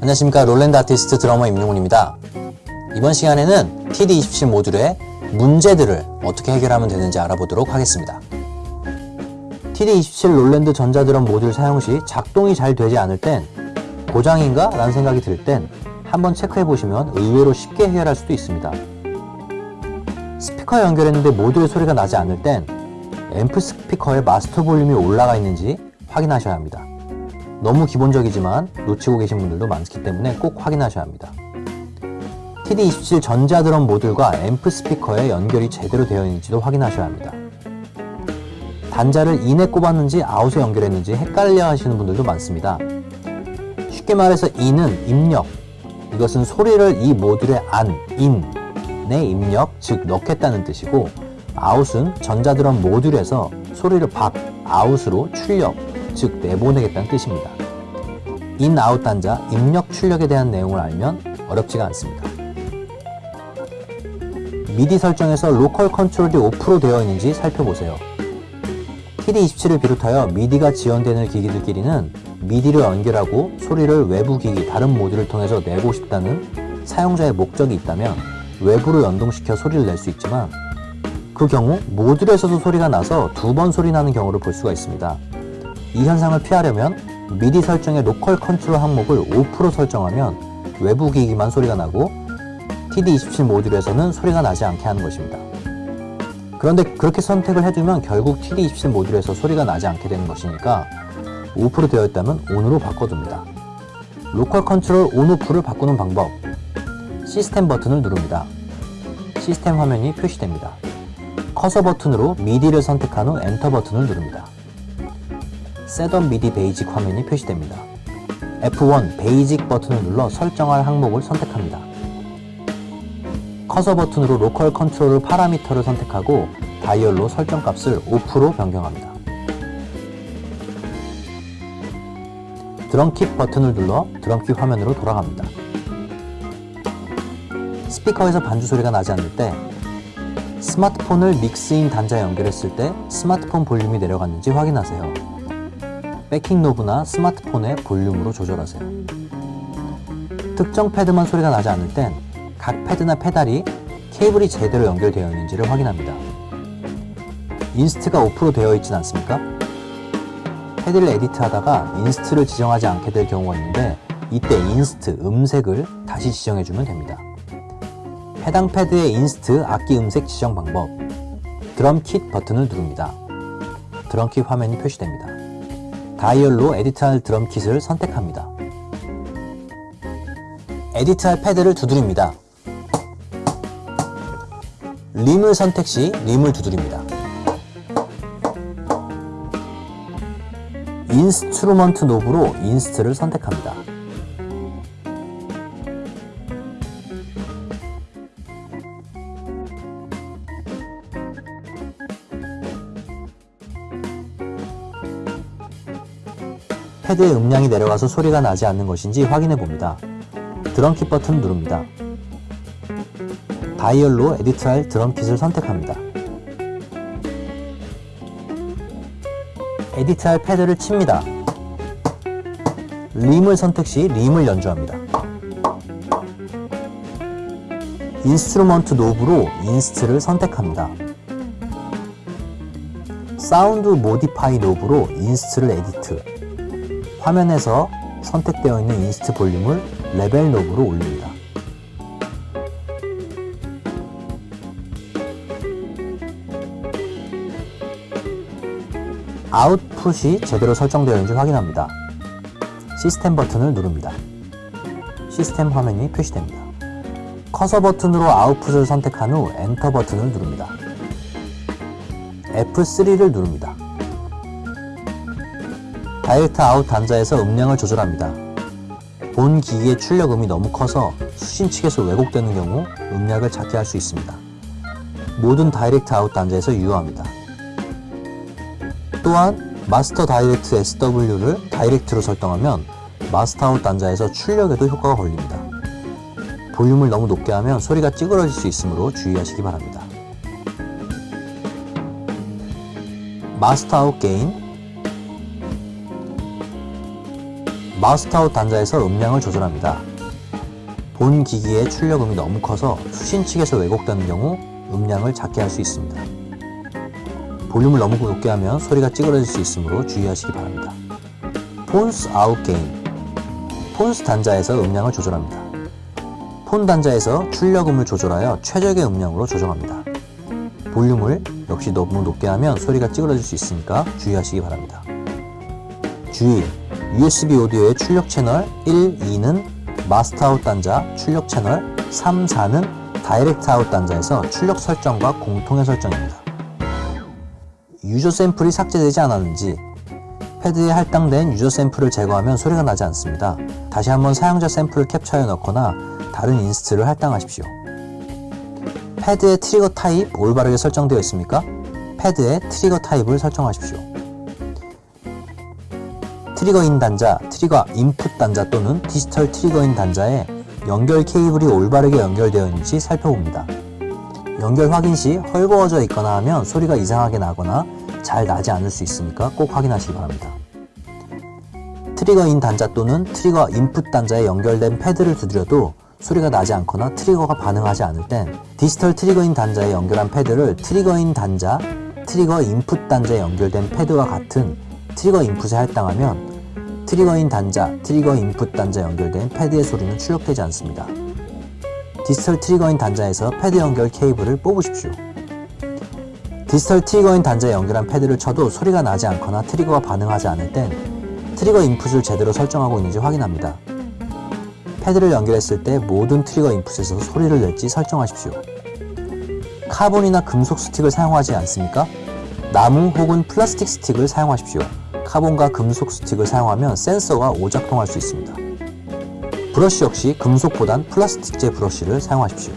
안녕하십니까 롤랜드 아티스트 드러머 임용훈입니다. 이번 시간에는 TD27 모듈의 문제들을 어떻게 해결하면 되는지 알아보도록 하겠습니다. TD27 롤랜드 전자드럼 모듈 사용 시 작동이 잘 되지 않을 땐 고장인가? 라는 생각이 들 땐 한번 체크해 보시면 의외로 쉽게 해결할 수도 있습니다. 스피커 연결했는데 모듈의 소리가 나지 않을 땐 앰프 스피커의 마스터 볼륨이 올라가 있는지 확인하셔야 합니다. 너무 기본적이지만 놓치고 계신 분들도 많기 때문에 꼭 확인하셔야 합니다. TD27 전자드럼 모듈과 앰프 스피커의 연결이 제대로 되어 있는지도 확인하셔야 합니다. 단자를 in에 꼽았는지 out에 연결했는지 헷갈려 하시는 분들도 많습니다. 쉽게 말해서 in은 입력, 이것은 소리를 이 모듈의 안, in에 입력, 즉 넣겠다는 뜻이고 out은 전자드럼 모듈에서 소리를 밖, out으로 출력, 즉 내보내겠다는 뜻입니다. in, out 단자, 입력, 출력에 대한 내용을 알면 어렵지가 않습니다. 미디 설정에서 local control이 off로 되어 있는지 살펴보세요. TD27을 비롯하여 미디가 지원되는 기기들끼리는 미디를 연결하고 소리를 외부 기기 다른 모듈을 통해서 내고 싶다는 사용자의 목적이 있다면 외부로 연동시켜 소리를 낼 수 있지만 그 경우 모듈에서도 소리가 나서 두 번 소리 나는 경우를 볼 수가 있습니다. 이 현상을 피하려면 미디 설정의 local control 항목을 off로 설정하면 외부 기기만 소리가 나고 TD27 모듈에서는 소리가 나지 않게 하는 것입니다. 그런데 그렇게 선택을 해두면 결국 TD27 모듈에서 소리가 나지 않게 되는 것이니까 5% 되어 있다면 ON으로 바꿔둡니다. local control ON, OFF를 바꾸는 방법 시스템 버튼을 누릅니다. 시스템 화면이 표시됩니다. 커서 버튼으로 MIDI를 선택한 후 엔터 버튼을 누릅니다. setup MIDI basic 화면이 표시됩니다. F1 basic 버튼을 눌러 설정할 항목을 선택합니다. 커서 버튼으로 local control 파라미터를 선택하고 다이얼로 설정값을 5% 변경합니다. drum kit 버튼을 눌러 drum kit 화면으로 돌아갑니다. 스피커에서 반주 소리가 나지 않을 때 스마트폰을 mix in 단자에 연결했을 때 스마트폰 볼륨이 내려갔는지 확인하세요. backing knob나 스마트폰의 볼륨으로 조절하세요. 특정 패드만 소리가 나지 않을 땐 각 패드나 페달이 케이블이 제대로 연결되어 있는지를 확인합니다. inst가 OFF로 되어 있진 않습니까? 패드를 edit하다가 inst를 지정하지 않게 될 경우가 있는데 이때 inst, 음색을 다시 지정해주면 됩니다. 해당 패드의 inst, 악기 음색 지정 방법 drum kit 버튼을 누릅니다. drum kit 화면이 표시됩니다. 다이얼로 edit할 drum kit을 선택합니다. edit할 패드를 두드립니다. rim을 선택 시 rim을 두드립니다. instrument knob로 inst를 선택합니다. 패드의 음량이 내려가서 소리가 나지 않는 것인지 확인해 봅니다. drum kit 버튼 누릅니다. 다이얼로 edit할 drum kit을 선택합니다. edit할 패드를 칩니다. rim을 선택 시 rim을 연주합니다. instrument knob로 inst를 선택합니다. sound modify knob로 inst를 edit 화면에서 선택되어 있는 inst 볼륨을 level knob로 올립니다. 아웃풋이 제대로 설정되어 있는지 확인합니다. 시스템 버튼을 누릅니다. 시스템 화면이 표시됩니다. 커서 버튼으로 output을 선택한 후 엔터 버튼을 누릅니다. F3를 누릅니다. direct out 단자에서 음량을 조절합니다. 본 기기의 출력음이 너무 커서 수신 측에서 왜곡되는 경우 음량을 작게 할 수 있습니다. 모든 direct out 단자에서 유효합니다. 또한 마스터 다이렉트 SW를 다이렉트로 설정하면 master out 단자에서 출력에도 효과가 걸립니다. 볼륨을 너무 높게 하면 소리가 찌그러질 수 있으므로 주의하시기 바랍니다. master out gain master out 단자에서 음량을 조절합니다. 본 기기의 출력음이 너무 커서 수신 측에서 왜곡되는 경우 음량을 작게 할 수 있습니다. 볼륨을 너무 높게 하면 소리가 찌그러질 수 있으므로 주의하시기 바랍니다. phones out gain phones 단자에서 음량을 조절합니다. 폰 단자에서 출력음을 조절하여 최적의 음량으로 조정합니다. 볼륨을 역시 너무 높게 하면 소리가 찌그러질 수 있으니까 주의하시기 바랍니다. 주의! USB 오디오의 출력 채널 1, 2는 master out 단자 출력 채널 3, 4는 direct out 단자에서 출력 설정과 공통의 설정입니다. user 샘플이 삭제되지 않았는지 패드에 할당된 user 샘플을 제거하면 소리가 나지 않습니다. 다시 한번 사용자 샘플을 캡처해 넣거나 다른 inst를 할당하십시오. 패드의 trigger type 올바르게 설정되어 있습니까? 패드의 trigger type을 설정하십시오. trigger in 단자, trigger input 단자 또는 digital trigger in 단자에 연결 케이블이 올바르게 연결되어 있는지 살펴봅니다. 연결 확인 시 헐거워져 있거나 하면 소리가 이상하게 나거나 잘 나지 않을 수 있으니까 꼭 확인하시기 바랍니다. trigger in 단자 또는 trigger input 단자에 연결된 패드를 두드려도 소리가 나지 않거나 트리거가 반응하지 않을 땐 digital trigger in 단자에 연결한 패드를 trigger in 단자, trigger input 단자에 연결된 패드와 같은 trigger input에 할당하면 trigger in 단자, trigger input 단자에 연결된 패드의 소리는 출력되지 않습니다. digital trigger in 단자에서 패드 연결 케이블을 뽑으십시오. digital trigger in 단자에 연결한 패드를 쳐도 소리가 나지 않거나 트리거가 반응하지 않을 땐 trigger input을 제대로 설정하고 있는지 확인합니다. 패드를 연결했을 때 모든 trigger input에서 소리를 낼지 설정하십시오. 카본이나 금속 스틱을 사용하지 않습니까? 나무 혹은 플라스틱 스틱을 사용하십시오. 카본과 금속 스틱을 사용하면 센서가 오작동할 수 있습니다. 브러쉬 역시 금속보단 플라스틱제 브러쉬를 사용하십시오.